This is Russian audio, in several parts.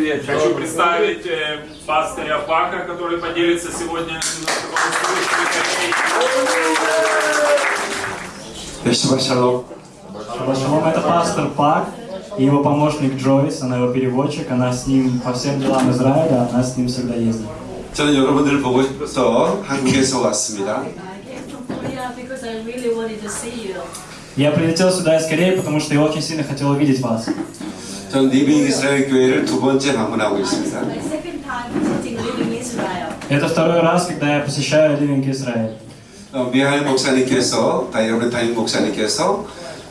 вечер. Хочу представить э, пастыря Пака, который поделится сегодня немножко по-русски. Спасибо, шалом. Шаббат шалом, это пастор Пак и его помощник Джойс, она его переводчик, она с ним по всем делам Израиля, она с ним всегда ездит. 저는 여러분들을 보고 싶어서 한국에서 왔습니다. I came from Korea because I really wanted to see you. Я прилетел сюда из Кореи, потому что я очень сильно хотел увидеть вас. 저는 리빙 이스라엘 교회를 두 번째 방문하고 있습니다. My second time visiting Living Israel. Это второй раз, когда я посещаю Living Israel. 어, 미하일 목사님께서, 다 여러분 담임 목사님께서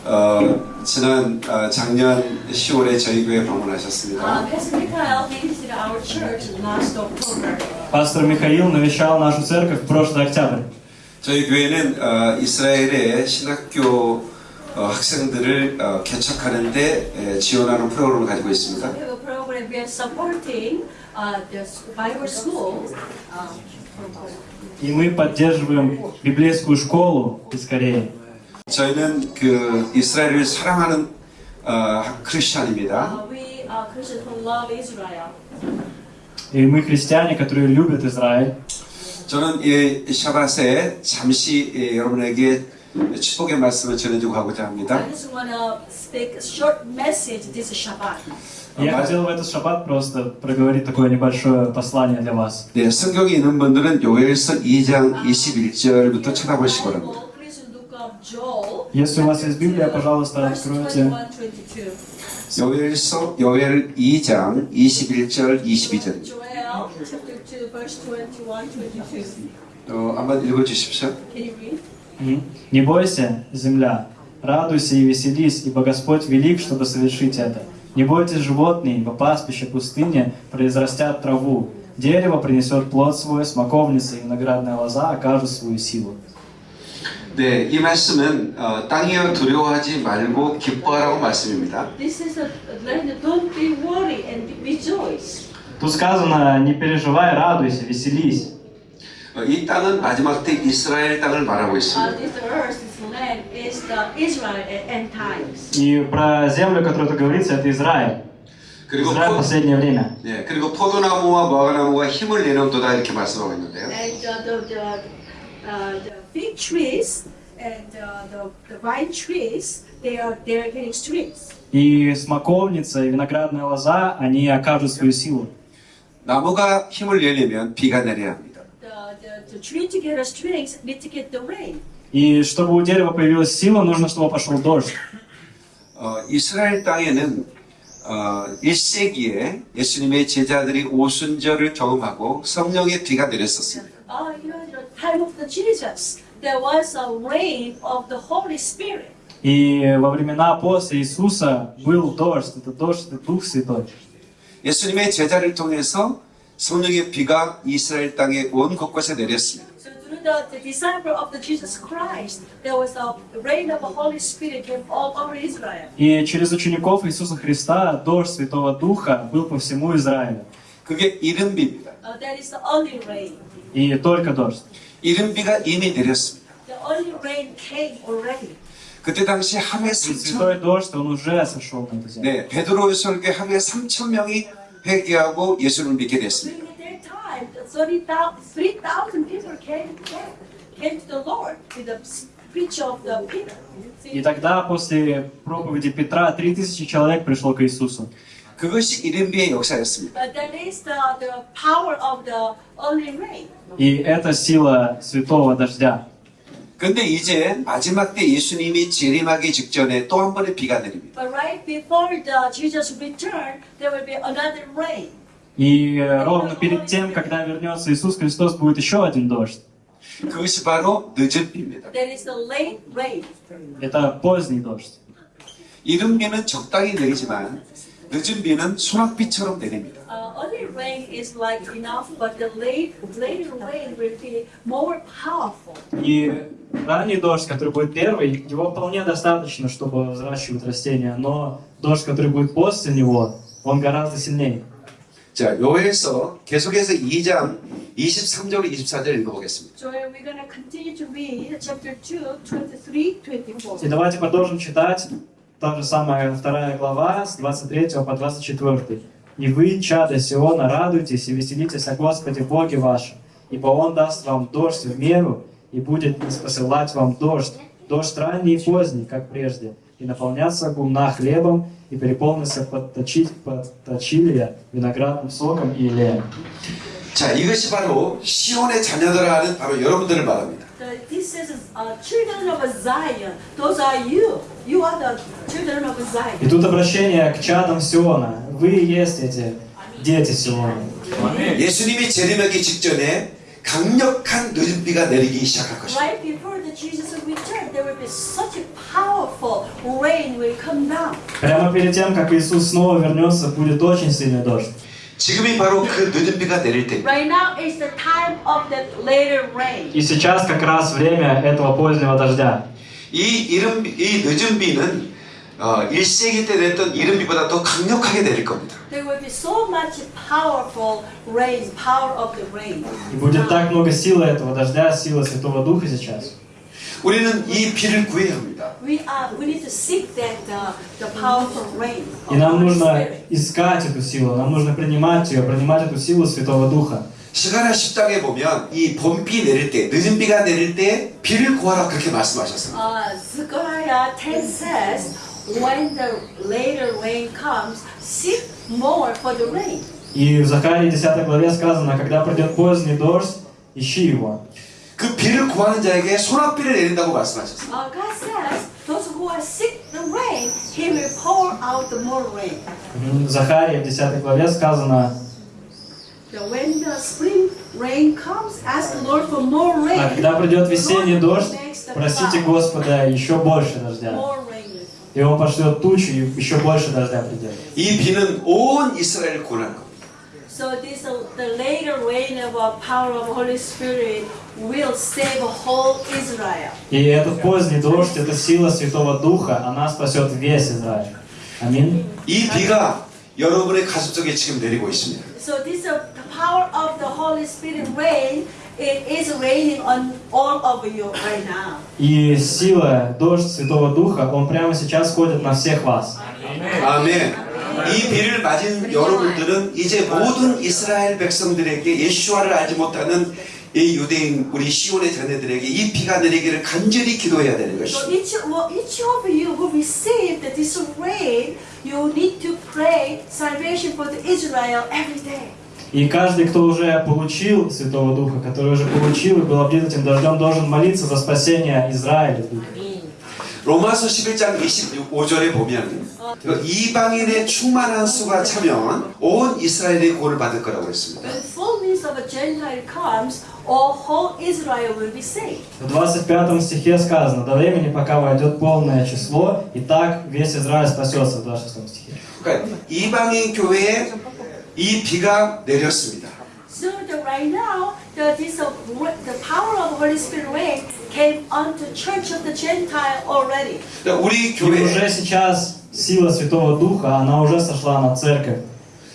어, 지난 어, 작년 10월에 저희 교회 방문하셨습니다. Uh, Pastor Mikhail visited our church last October. Пастор Михаил навещал нашу церковь в прошлый октябрь. 저희 교회는 어, 이스라엘의 신학교 어, 학생들을 어, 개척하는데 에, 지원하는 프로그램을 가지고 있습니다. We have a program we are supporting uh, the Bible school. Uh, И мы поддерживаем библейскую школу из Кореи. 저희는 그 이스라엘을 사랑하는 어, 크리스찬입니다. uh, we are Christians who love Israel. И мы христиане, которые любят Израиль. 저는 이 샤바스에 잠시 예, 여러분에게 축복의 말씀을 전해주고 가고자 합니다. I just want to speak a short message this Shabbat. Я хотел в этот шаббат просто проговорить такое небольшое послание для вас. 네, 성경이 있는 분들은 요엘서 2장 21절부터 쳐다보시기 바랍니다. Bible, please look up Joel. Если у вас есть Библия, пожалуйста, Verse откройте 21, 22. 요엘서 요엘 2장 21절 22절. Joel chapter 2, verse 21, 22. 어, 한번 읽어주십시오. Can you read? Мгм. «Не бойся, земля, радуйся и веселись, ибо Господь велик, чтобы совершить это. Не бойтесь животные, ибо пастбище пустыни произрастят траву. Дерево принесет плод свой, смоковница и виноградная лоза окажут свою силу». 네, 이 말씀은 어, 땅이여 두려워하지 말고 기뻐하라고 말씀입니다. This is a land, don't be worried and rejoice. Тут сказано, не переживай, радуйся, веселись. 어, 이 땅은 마지막 때 이스라엘 땅을 말하고 Uh, 있습니다. this earth, this land is the Israel at end times. И про землю, о которой тут говорится, это Израиль. 그리고 Израиль в 포, последнее время. 네, 그리고 포도나무와 무화과나무가 힘을 내놓도다 이렇게 말씀하고 있는데요. And uh, the, the, uh, the fig trees and uh, the, the vine trees, they are they are getting strength. И смоковница, и виноградная лоза, они окажут свою силу. 나무가 힘을 내려면 비가 내려야 합니다. И чтобы у дерева появилась сила, нужно, чтобы пошел дождь. 어, 이스라엘 땅에는 어, 1세기에 예수님의 제자들이 오순절을 경험하고 성령의 비가 내렸었습니다. Oh, you know, the time of the Jesus, there was a rain of the Holy Spirit. И во времена после Иисуса был дождь. Это дождь, это Дух Святой. 예수님의 제자를 통해서 성령의 비가 이스라엘 땅에 온 곳곳에 내렸습니다. So through the, the disciple of the Jesus Christ, there was a rain of the Holy Spirit came all over Israel. И через учеников Иисуса Христа дождь Святого Духа был по всему Израилю. 그게 이른비입니다. Uh, that is the only rain. И только дождь. 이른비가 이미 내렸습니다. The only rain came already. 그때 당시 하루에 И 3천 Святой дождь, он уже сошел на эту землю. 네, 베드로의 설교에 하루에 3천 명이 회개하고 예수를 믿게 됐습니다. During that time, the 30,000 3,000 people came, came, came to the Lord with the speech of the Peter. See? И тогда, после проповеди Петра, 3000 человек пришло к Иисусу. 그것이 이른비의 역사였습니다. But that is the, the power of the early rain. И это сила святого дождя. 근데 이제 마지막 때 예수님이 재림하기 직전에 또 한 번의 비가 내립니다. But right before the Jesus return, there will be another rain. И э, ровно перед тем, когда вернется Иисус Христос, будет еще один дождь. 그것이 바로 늦은 비입니다. That is the late rain. Это поздний дождь. 이른 비는 적당히 내리지만 늦은 비는 소낙비처럼 내립니다. И ранний дождь, который будет первый, его вполне достаточно, чтобы взращивать растения. Но дождь, который будет после него, он гораздо сильнее. 자, 요에서 계속해서 2장 23절 24절 읽어보겠습니다. So we're going to continue to read chapter 2, 23, 24. И давайте продолжим читать та же самая вторая глава с 23 по 24. И вы, чада Сиона, радуйтесь и веселитесь о Господе Боге вашем, ибо Он даст вам дождь в меру и будет посылать вам дождь, дождь ранний и поздний, как прежде, и наполняться гумна хлебом, и переполнится подточить, подточилья виноградным соком и елеем. 자, 이것이 바로 시온의 자녀들아 하는 바로 여러분들을 말합니다. The, this is uh, children of Zion. Those are you. You are the children of И Zion. тут обращение к чадам Сиона. Вы и есть эти дети Сиона. Аминь. 예수님이 재림하기 직전에 강력한 늦은 비가 내리기 시작할 것입니다. Right before the Jesus will return, there will be such a powerful rain will come down. Прямо перед тем, как Иисус снова вернется, будет очень сильный дождь. 지금이 바로 그 늦은 비가 내릴 때 Right now is the time of the later rain. И сейчас как раз время этого позднего дождя. 이 이른 비- 이 늦은 비는 어, 1세기 때 냈던 이른 비보다 더 강력하게 내릴 겁니다. There will be so much powerful rain, power of the rain. И будет так много силы этого дождя, силы Святого Духа сейчас. 우리는 이 비를 구해야 합니다. We are we need to seek that uh, the powerful rain. И of нам Holy нужно Spirit. искать эту силу, нам нужно принимать ее, принимать эту силу Святого Духа. 시가라 10장에 보면 이 봄비 내릴 때, 늦은 비가 내릴 때 비를 구하라 그렇게 말씀하셨습니다. Uh, Zechariah 10 says, when the later rain comes, seek more for the rain. И в Захарии 10 главе сказано, когда придет поздний дождь, ищи его. 그 비를 구하는 자에게 소낙비를 내린다고 말씀하셨습니다. Uh, God says, those who are seek the rain, He will pour out the more rain. В Захарии в 10 главе сказано, So when the spring rain comes, ask the Lord for more rain. а когда придет весенний Lord дождь, makes the просите cloud. Господа еще больше дождя. More rain. И Он пошлет тучу, и еще больше дождя придет. 이 비는 온 이스라엘을 구원할 겁니다. So this uh, the later rain of uh, power of Holy Spirit will save whole Israel. И этот поздний дождь, это сила Святого Духа, она спасет весь Израиль. Аминь. 이 비가 여러분의 가슴 속에 지금 내리고 있습니다. So this uh, the power of the Holy Spirit rain. It is raining on all of you right now. И сила, дождь Святого Духа, он прямо сейчас ходит на всех вас. 아멘. 이 비를 맞은 여러분들은 이제 모든 이스라엘 백성들에게 예수와를 알지 못하는 이 유대인 우리 시온의 자녀들에게 이 비가 내리기를 간절히 기도해야 되는 So 것입니다. each, well, each of you who received this rain, you need to pray salvation for the Israel every day. И каждый, кто уже получил Святого Духа, который уже получил и был облит этим дождем, должен молиться за спасение Израиля. 로마서 11장 25절에 보면 그 이방인의 충만한 수가 차면 온 이스라엘이 구원을 받을 거라고 했습니다. When fullness of a Gentile comes, all whole Israel will be saved. В 25 стихе сказано, до времени, пока войдет полное число, и так весь Израиль спасется, в 26 стихе. 그러니까 이방인 교회에 이 비가 내렸습니다. So the, right now, the, this, uh, ra- the power of Holy Spirit rain came onto Church of the Gentile already. 그러니까 우리 И 교회 уже сейчас сила Святого Духа, она уже сошла на церковь.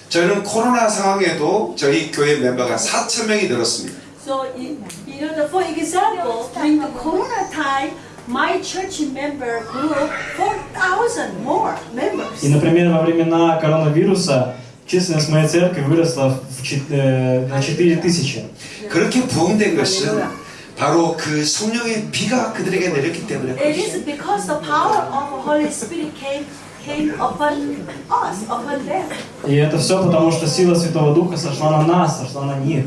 저희는 코로나 상황에도 저희 교회 멤버가 4천 명이 늘었습니다. So, you, you know, the, for example, during the Corona time, my church member grew 4,000 more members. И, например, во времена коронавируса численность моей церкви выросла в чет- э, на 4 тысячи. 그렇게 부흥된 것은 바로 그 성령의 비가 그들에게 내렸기 때문에 It is because the power of the Holy Spirit came came upon us, upon them. И это все потому, что сила Святого Духа сошла на нас, сошла на них.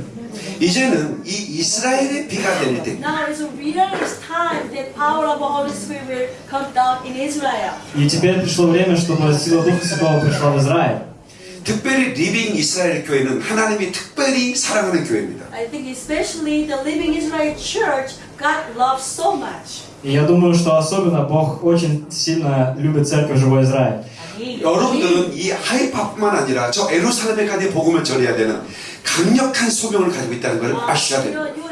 이제는 이 이스라엘의 비가 내릴 때 Now it's real it's time that power of the Holy Spirit will come down in Israel. И теперь пришло время, чтобы сила Духа Святого пришла в Израиль. 특별히 리빙 이스라엘 교회는 하나님이 특별히 사랑하는 교회입니다. I think especially the Living Israel Church, God loves so much. И я думаю, что особенно Бог очень сильно любит церковь Живой Израиль. 여러분들은 이 하이파뿐만 아니라 저 에루살렘에까지 복음을 전해야 되는 강력한 소명을 가지고 있다는 걸 아셔야 You 됩니다.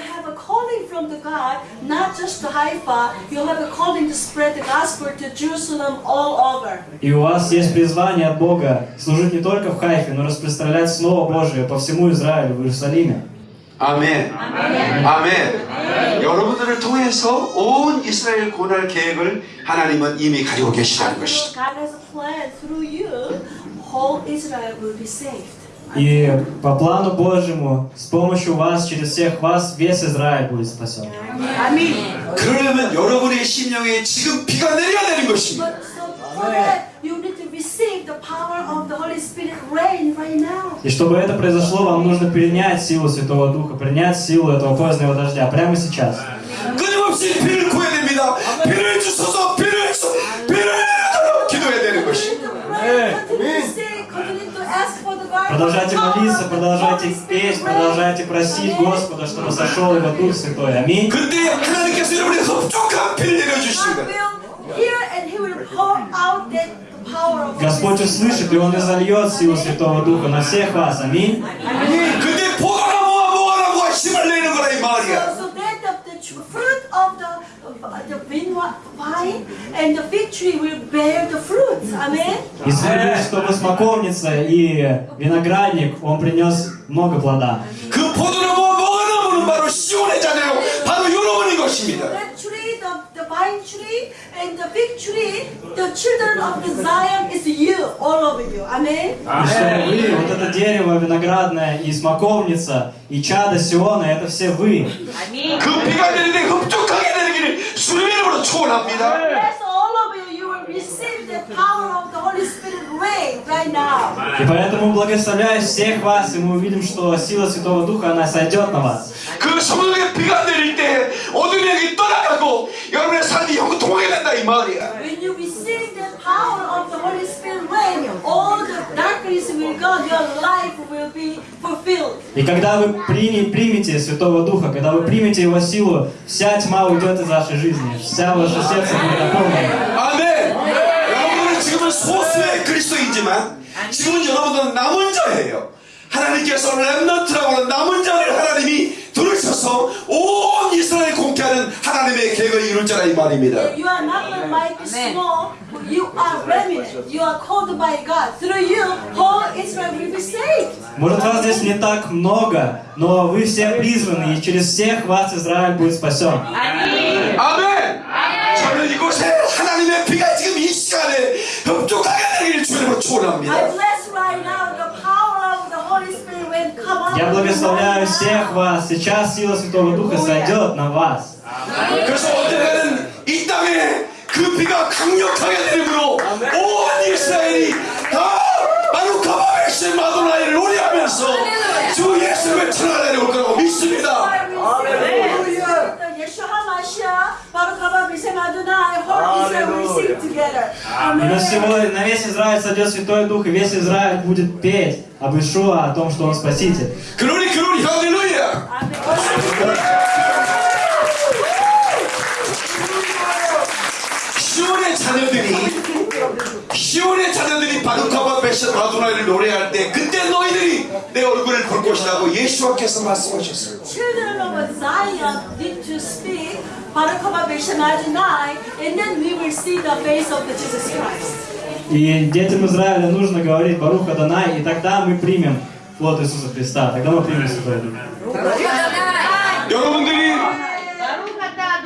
from the God, not just to Haifa. You have a calling to spread the gospel to Jerusalem all over. И у вас есть призвание от Бога служить не только в Хайфе, но распространять Слово Божие по всему Израилю, в Иерусалиме. 아멘. 아멘. 여러분들을 통해서 온 이스라엘 구원할 계획을 하나님은 이미 가지고 계시다는 And 것이죠. God has a plan through you. Whole Israel will be saved. И по плану Божьему, с помощью вас, через всех вас, весь Израиль будет спасен. 그러려면 여러분의 심령에 지금 비가 내려야 되는 것입니다. But so for that, you need to receive the power of the Holy Spirit rain right now. И чтобы это произошло, вам нужно принять силу Святого Духа, принять силу этого позднего дождя прямо сейчас. 끊임없이 Продолжайте молиться, продолжайте петь, продолжайте просить Господа, чтобы сошел Его Дух Святой. Аминь. Господь услышит, и Он изольет силу Святого Духа на всех вас. Аминь. and the fig tree will bear the fruits. Amen. И следует, чтобы смоковница и виноградник, он принес много плода. 그 포도나무와 모아나무는 바로 시온의 자녀요. 바로 여러분인 것입니다. That tree, the, the vine tree and the fig tree, the children of the Zion is you, all of you. Amen. И чтобы вы, вот это дерево виноградное и смоковница, и чада Сиона, это все вы. 그 비가 내리되 흡족하게 내리기를 주님의 이름으로 축원합니다. И поэтому благословляю всех вас, и мы увидим, что сила Святого Духа, она сойдет на вас. 그 성령의 비가 내릴 때 어둠의 영이 떠나가고 여러분의 삶이 형통하게 된다 이 말이야. When you receive the power of the Holy Spirit rain, all the darkness will go, your life will be fulfilled. И когда вы прини- примете Святого Духа, когда вы примете Его силу, вся тьма уйдет из вашей жизни, вся ваше сердце будет наполнено. 아 그리스도이지만 지금은 여러분은 남은 자예요. 하나님께서 렘넌트라고 하는 남은 자를 하나님이 들으셔서 온 이스라엘 공개하는 하나님의 계획을 이룰 자라 이 말입니다. You are not like small, you are remnant. You are called by God. Through you, whole Israel will be saved. Может, вас здесь не так много, но вы все призваны, и через всех вас Израиль будет спасен. 아멘. 저는 이곳에 하나님의 비가 지금 이 시간에 흡족하 게 되기를 주님으로 I 축원합니다. bless right now the power of the Holy Spirit when come up. Я благословляю всех вас. Сейчас сила Святого Духа сойдет на вас. 그래서 언젠가는 이 땅에 그 비가 강력하게 내림으로 온 이스라엘이 다 바루카바베시 마도나이를 노래하면서 주 예수님의 천하가 내려올 거라고 믿습니다. Yeshua HaMashiach, Baruch haba b'shem Adonai, whole Israel will sing together. И на, всего, на весь Израиль сойдет Святой Дух, и весь Израиль будет петь об Ишуа, о том, что Он Спаситель. 그러니 그러니 할렐루야. 시온의 자녀들이 시온의 자녀들이 바루카바베시 마도나이를 노래할 때 그때 너희들이 내 얼굴을 볼 것이라고 예수님께서 말씀하셨어요. Children of Zion need to speak Baruch haba b'shem Adonai, and then we will see the face of the Jesus Christ. И детям Израиля нужно говорить Баруха Данай, и тогда мы примем плод Иисуса Христа, тогда мы примем Святой Дух. 여러분들이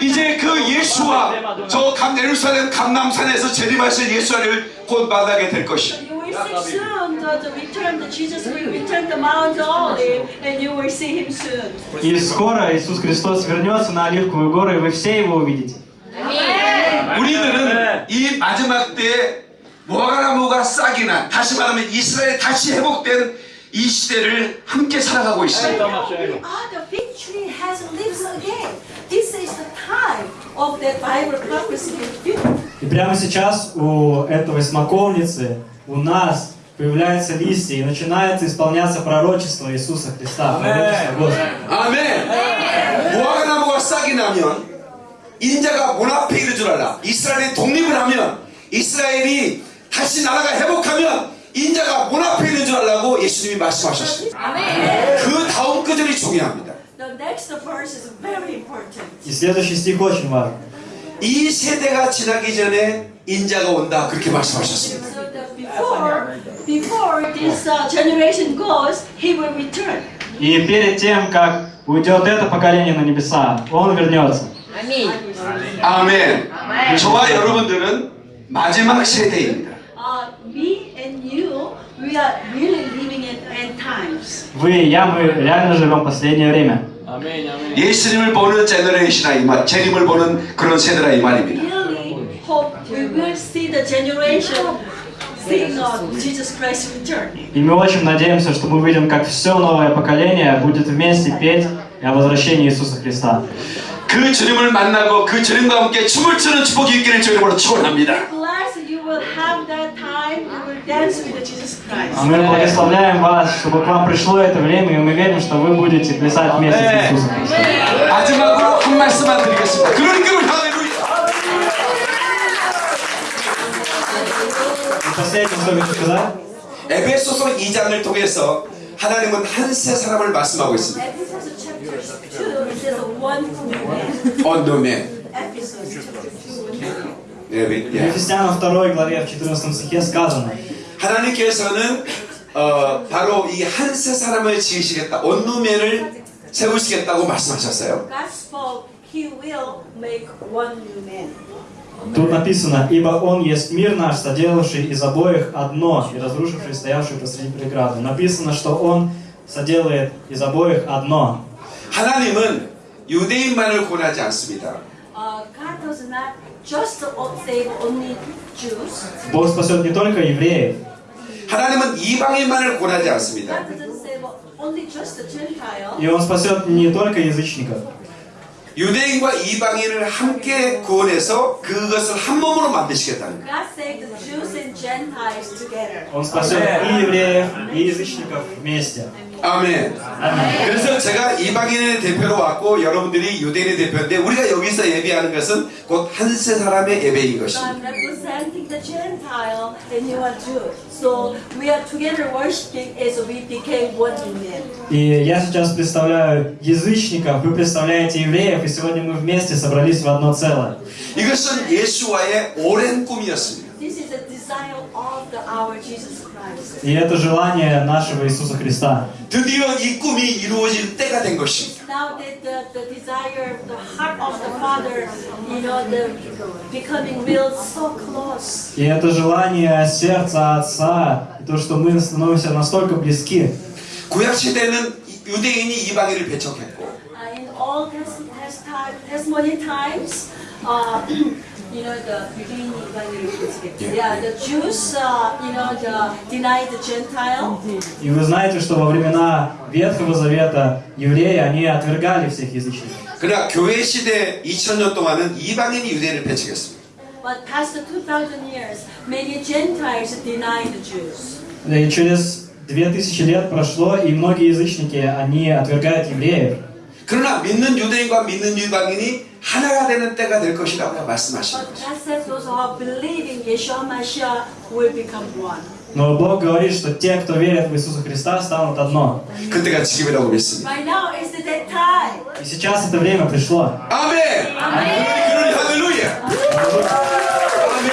이제 그 예수와 저 감예루살렘 감남산에서 재림하실 예수를 곧 만나게 될 것이. You will see soon the, the return, the Jesus will return to Mount Olive, and you will see him soon. И скоро Иисус Христос вернется на Оливковую гору, и вы все Его увидите. 우리들은 이 마지막 때에 무화과나무가 싹이 난 다시 말하면 이스라엘 다시 회복된 이 시대를 함께 살아가고 있습니다. Ah, the fig tree has leaves again. This is the time of that Bible prophecy fulfillment. И прямо сейчас у этого смоковницы, у нас появляются листья, и начинается исполняться пророчество Иисуса Христа, пророчество Господа. 아멘. 무화과나무가 싹이 나면 인자가 문 앞에 이를 줄 알라. 이스라엘이 독립을 하면 이스라엘이 다시 나라가 회복하면 인자가 문 앞에 있는 줄 알라고 예수님이 말씀하셨어요. 그 다음 구절이 중요합니다. The next verse is very important. И следующий стих очень важен. 이 세대가 지나기 전에 인자가 온다 그렇게 말씀하셨습니다. So that before, before this uh, generation goes, he will return. И перед тем, как уйдет это поколение на небеса, Он вернется. 아멘. 저와 여러분들은 마지막 세대입니다. Uh, me and you, we are really living in end time. Вы и я, мы реально живем последнее время. 예수님을 보는 제너레이션이나 이 말, 재림을 보는 그런 세대라 이 말입니다. really hope we will see the generation И мы очень надеемся, что мы увидим, как все новое поколение будет вместе петь о возвращении Иисуса Христа. 그 주님을 만나고 그 주님과 함께 춤을 추는 축복이 있기를 주님으로 축원합니다. Blessed you will have that time, you will dance with Jesus Christ. А мы благословляем вас, чтобы к вам пришло это время, и мы верим, что вы будете плясать вместе с Иисусом Христом. 에베소서 2장을 통해서 하나님은 한 세 사람을 말씀하고 있습니다. Ephesians chapter 2, it says one man. 언노맨. Ephesians chapter 2. 예, в 예. Ефесянам 2 главе, в 14 стихе сказано, 하나님께서는 어, 바로 이 한 세 사람을 지으시겠다. 언노맨을 세우시겠다고 말씀하셨어요. God spoke, He will make one new man. Тут написано, «Ибо Он есть мир наш, соделавший из обоих одно и разрушивший стоявшую посреди преграды». Написано, что Он соделает из обоих одно. 하나님은 유대인만을 권하지 않습니다. Uh, God does not just save only Jews. Бог спасет не только евреев, 하나님은 이방인만을 권하지 않습니다. God doesn't save only just the Gentile. и Он спасет не только язычников. 유대인과 이방인을 함께 구원해서 그것을 한 몸으로 만드시겠다는 거예요. God saved the Jews and Gentiles together. Он спасет и евреев, и язычников вместе. 아멘. Аминь. 그래서 제가 이방인의 대표로 왔고 여러분들이 유대인의 대표인데 우리가 여기서 예배하는 것은 곧 한 세 사람의 예배인 So 것입니다. I'm representing the Gentile and you are Jew. So we are together worshiping as we became one new man. И я сейчас представляю язычников, вы представляете евреев, и сегодня мы вместе собрались в одно целое. 이것은 예수와의 오랜 꿈이었습니다. This is a desire of the, our Jesus Christ. И это желание нашего Иисуса Христа. 드디어 이 꿈이 이루어질 때가 된 것입니다. Now that the, the desire, the heart of the Father, you know, the becoming real so close. И это желание сердца Отца, и то, что мы становимся настолько близки. 구약 시대는 유대인이 이방인을 배척했고 Uh, in all test, test time, testimony times, uh, you know, the yeah, the Jews, uh, you know, the denied the Gentile. И вы знаете, что во времена Ветхого Завета евреи, они отвергали всех язычников. 그러나 교회 시대 2000년 동안은 이방인이 유대인을 배척했습니다. But past the 2,000 years, many Gentiles denied the Jews. И через две тысячи лет прошло, и многие язычники, они отвергают евреев. 그러나 믿는 유대인과 믿는 이방인이 하나가 되는 때가 될 것이라고 말씀하시는 But 거죠. God said those who are believing Yeshua Mashiach will become one. Но Бог говорит, что те, кто верит в Иисуса Христа, станут одно. 그때가 지금이라고 믿습니다. Right now is the that time. И сейчас это время пришло. 아멘. 그러니 할렐루야. 아멘.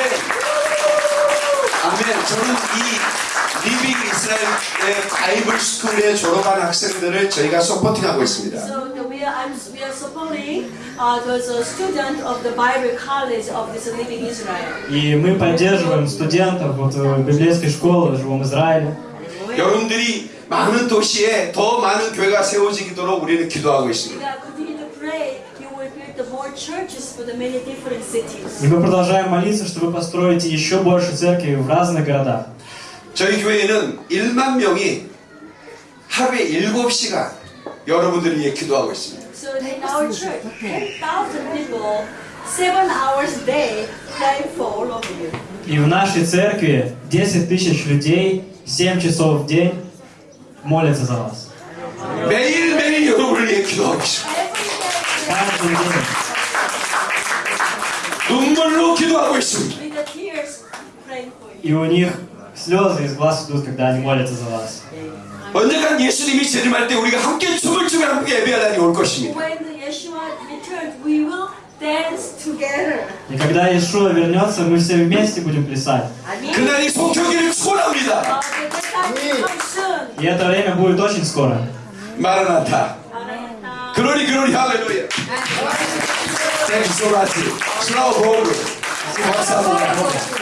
아멘. 저는 이 리빙 이스라엘의 바이블 스쿨에 졸업한 학생들을 저희가 서포팅하고 있습니다. So the, we, are, I'm, we are supporting uh, those uh, students of the Bible College of this Living Israel. И мы поддерживаем студентов вот, э, библейской школы в Живом Израиле. 여러분들이 많은 도시에 더 많은 교회가 세워지도록 우리는 기도하고 있습니다. We are continue to pray you will build the more churches for the many different cities. И мы продолжаем молиться, что вы построите еще больше церкви в разных городах. 저희 교회는 1만 명이 하루에 7시간 여러분들을 위해 기도하고 있습니다. So in our church, 10,000 people, seven hours a day, praying for all of you. И в нашей церкви 10 тысяч людей 7 часов в день молятся за вас. 매일매일 여러분을 위해 기도하고 있습니다. Каждый день. 눈물로 기도하고 있습니다. With the tears, praying for you. И у них слезы из глаз идут, когда они молятся за вас. 언젠간 예수님이 재림할 때 우리가 함께 춤을 추며 함께 예배하다니 올 것입니다. When the Yeshua returns, we will dance together. И когда Иешуа вернется, мы все вместе будем плясать. Amen. 그날이 속혀기를 축원합니다. Uh, the that time will come soon. И это время будет очень скоро. 마라나타. Amen. 그러니 그러니 할렐루야. 땡큐 소라지. 슬라우 보글. 감사합니다.